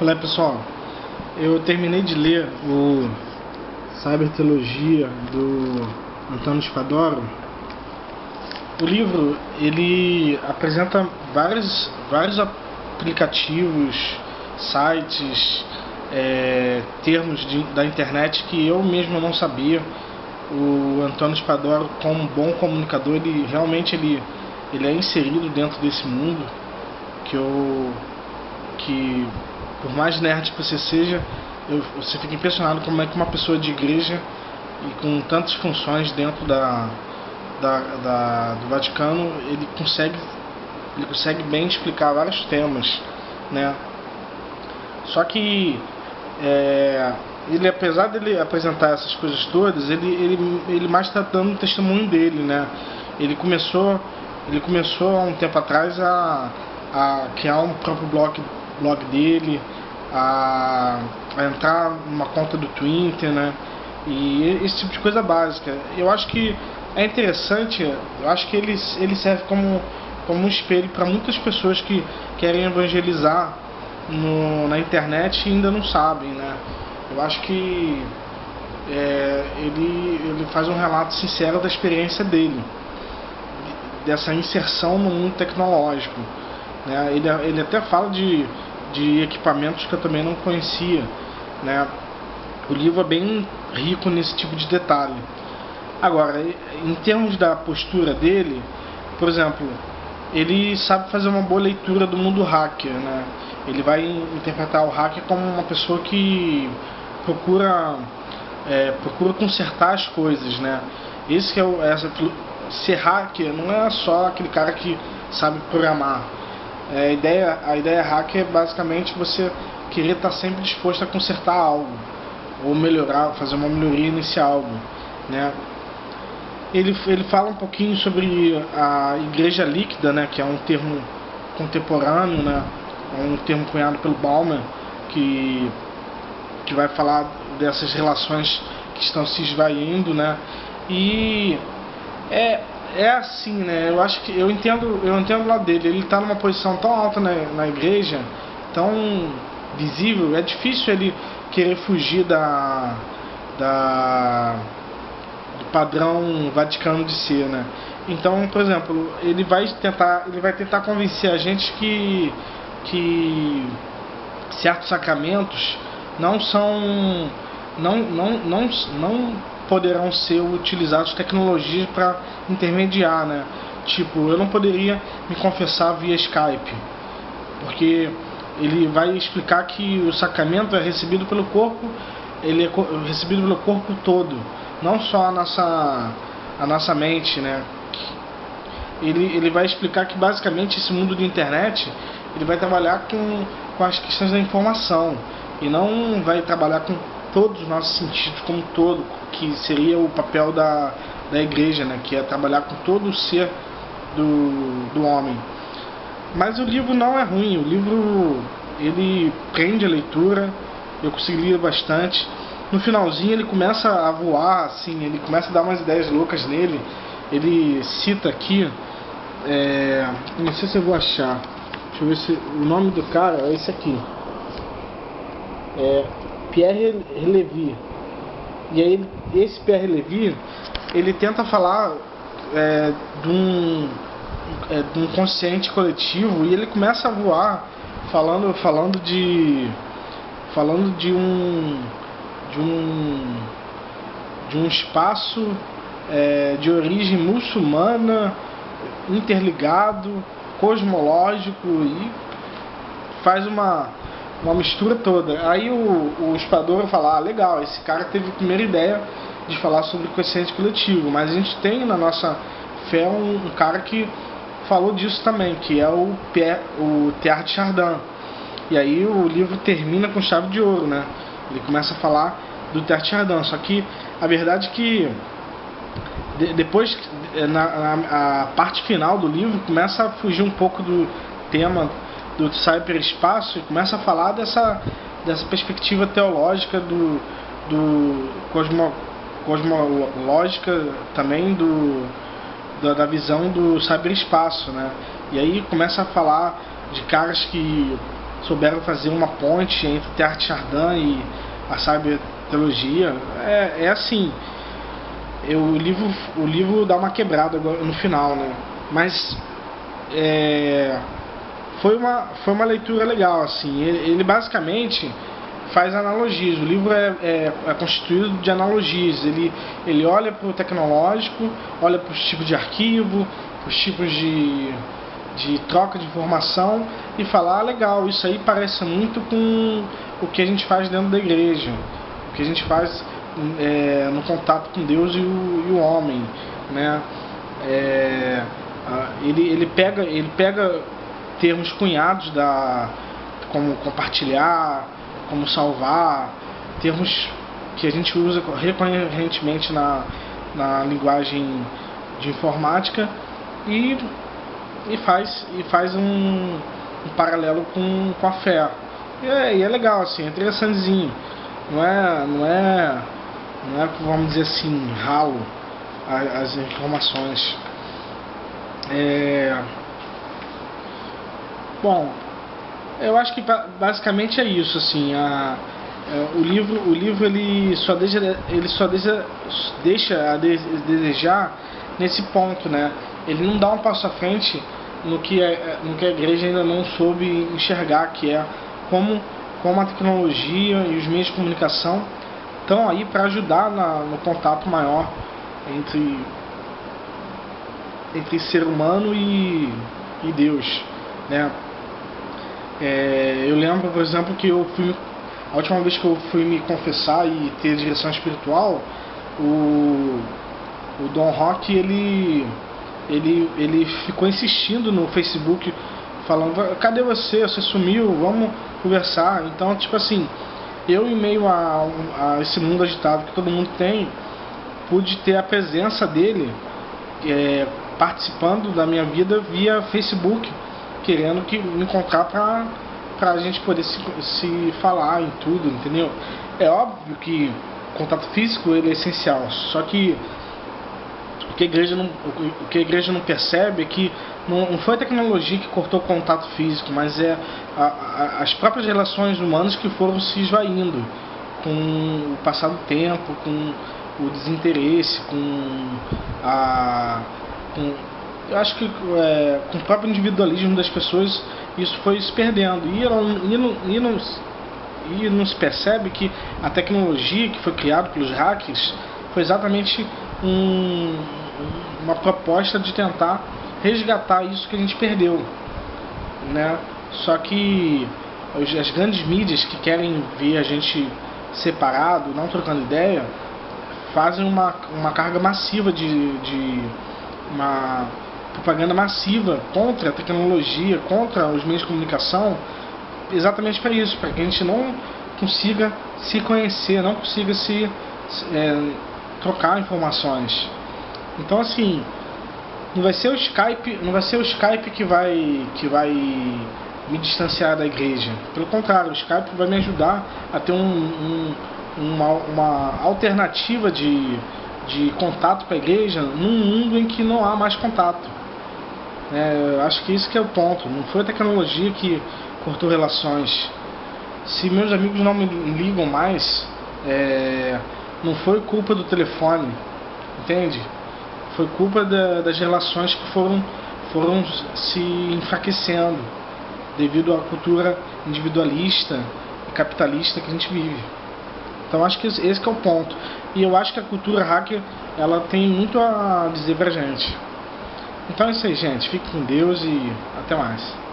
Olá pessoal, eu terminei de ler o Cyberteologia do Antônio Spadoro. O livro ele apresenta vários, vários aplicativos, sites, é, termos de, da internet que eu mesmo não sabia. O Antônio Spadoro, como bom comunicador, ele realmente ele, ele é inserido dentro desse mundo que eu que por mais nerd que você seja, eu, você fica impressionado como é que uma pessoa de igreja e com tantas funções dentro da, da, da, do Vaticano, ele consegue, ele consegue bem explicar vários temas, né? Só que é, ele, apesar dele apresentar essas coisas todas, ele, ele, ele mais está dando o testemunho dele, né? Ele começou, ele começou há um tempo atrás a, a criar um próprio blog blog dele, a, a entrar numa conta do Twitter, né? E esse tipo de coisa básica. Eu acho que é interessante, eu acho que ele, ele serve como, como um espelho para muitas pessoas que querem evangelizar no, na internet e ainda não sabem, né? Eu acho que é, ele, ele faz um relato sincero da experiência dele, dessa inserção no mundo tecnológico. Né? Ele, ele até fala de de equipamentos que eu também não conhecia, né? O livro é bem rico nesse tipo de detalhe. Agora, em termos da postura dele, por exemplo, ele sabe fazer uma boa leitura do mundo hacker, né? Ele vai interpretar o hacker como uma pessoa que procura é, procura consertar as coisas, né? Esse que é o, essa, ser hacker não é só aquele cara que sabe programar é, a, ideia, a ideia hacker é basicamente você querer estar sempre disposto a consertar algo, ou melhorar, fazer uma melhoria nesse algo. Né? Ele, ele fala um pouquinho sobre a igreja líquida, né, que é um termo contemporâneo, né, é um termo cunhado pelo Bauman, que, que vai falar dessas relações que estão se esvaindo, né, e é, é assim, né? Eu acho que eu entendo, eu entendo lá dele. Ele está numa posição tão alta na, na igreja, tão visível. É difícil ele querer fugir da, da do padrão vaticano de ser, né? Então, por exemplo, ele vai tentar, ele vai tentar convencer a gente que que certos sacramentos não são não não não não poderão ser utilizados tecnologias para intermediar, né? Tipo, eu não poderia me confessar via Skype, porque ele vai explicar que o sacramento é recebido pelo corpo, ele é recebido pelo corpo todo, não só a nossa a nossa mente, né? Ele, ele vai explicar que basicamente esse mundo de internet ele vai trabalhar com, com as questões da informação e não vai trabalhar com todos os nossos sentidos como todo, que seria o papel da, da igreja, né, que é trabalhar com todo o ser do, do homem. Mas o livro não é ruim, o livro ele prende a leitura, eu consegui ler bastante. No finalzinho ele começa a voar, assim, ele começa a dar umas ideias loucas nele. Ele cita aqui, é, não sei se eu vou achar, deixa eu ver se o nome do cara é esse aqui. É, Pierre Levy. E aí esse Pierre Levy, ele tenta falar é, de, um, é, de um consciente coletivo e ele começa a voar falando, falando de falando de um de um de um espaço é, de origem muçulmana interligado cosmológico e faz uma uma mistura toda. Aí o, o Espador fala, ah, legal, esse cara teve a primeira ideia de falar sobre o consciente coletivo, mas a gente tem na nossa fé um, um cara que falou disso também, que é o, Pierre, o Teilhard de Chardin. E aí o livro termina com chave de ouro, né? Ele começa a falar do Teilhard de Chardin, só que a verdade é que de, depois, na, na a parte final do livro, começa a fugir um pouco do tema do cyberespaço e começa a falar dessa, dessa perspectiva teológica do, do cosmo, cosmológica também do, da, da visão do cyberespaço, né? E aí começa a falar de caras que souberam fazer uma ponte entre Teilhard Chardin e a sábia teologia. É, é assim, eu, o, livro, o livro dá uma quebrada no final, né? Mas é, foi, uma, foi uma leitura legal, assim. Ele, ele basicamente faz analogias. O livro é, é, é, constituído de analogias. Ele, ele olha para o tecnológico, olha para os tipos de arquivo, os tipos de, de troca de informação e fala, ah, legal, isso aí parece muito com o que a gente faz dentro da igreja, o que a gente faz é, no contato com Deus e o, e o homem, né? É, ele, ele, pega, ele pega termos cunhados da como compartilhar, como salvar, termos que a gente usa recorrentemente na, na linguagem de informática e, e faz, e faz um, um paralelo com, com a fé. E é, e é legal, assim, é interessantezinho. Não é, não é, não é, vamos dizer assim, ralo as, as informações. É... Bom, eu acho que basicamente é isso, assim, a, é, o livro, o livro ele só deixa, ele só deixa, deixa a desejar nesse ponto, né? Ele não dá um passo à frente no que, é, no que a igreja ainda não soube enxergar, que é como, como a tecnologia e os meios de comunicação estão aí para ajudar na, no contato maior entre, entre ser humano e, e Deus, né? É, eu lembro, por exemplo, que eu fui a última vez que eu fui me confessar e ter direção espiritual, o, o Dom Rock ele, ele, ele ficou insistindo no Facebook, falando: cadê você? Você sumiu, vamos conversar. Então, tipo assim, eu, em meio a, a esse mundo agitado que todo mundo tem, pude ter a presença dele é, participando da minha vida via Facebook querendo que me encontrar pra, pra gente poder se, se falar em tudo, entendeu? É óbvio que contato físico ele é essencial, só que o que a igreja não, o que a igreja não percebe é que não, não foi a tecnologia que cortou o contato físico, mas é a, a, as próprias relações humanas que foram se esvaindo com o passar do tempo, com o desinteresse, com a com eu acho que é, com o próprio individualismo das pessoas isso foi se perdendo. E, e, não, e, não, e não se percebe que a tecnologia que foi criada pelos hackers foi exatamente um, uma proposta de tentar resgatar isso que a gente perdeu né? Só que as grandes mídias que querem ver a gente separado não trocando ideia fazem uma, uma carga massiva de, de uma propaganda massiva contra a tecnologia, contra os meios de comunicação, exatamente para isso, para que a gente não consiga se conhecer, não consiga se é, trocar informações. Então assim, não vai ser o Skype, não vai ser o Skype que vai que vai me distanciar da igreja. Pelo contrário, o Skype vai me ajudar a ter um, um, uma, uma alternativa de, de contato com a igreja num mundo em que não há mais contato. É, acho que isso que é o ponto. Não foi a tecnologia que cortou relações. Se meus amigos não me ligam mais, é, não foi culpa do telefone, entende? Foi culpa da, das relações que foram, foram se enfraquecendo devido à cultura individualista e capitalista que a gente vive. Então acho que esse que é o ponto. E eu acho que a cultura hacker ela tem muito a dizer pra gente. Então é isso aí, gente. Fique com Deus e até mais.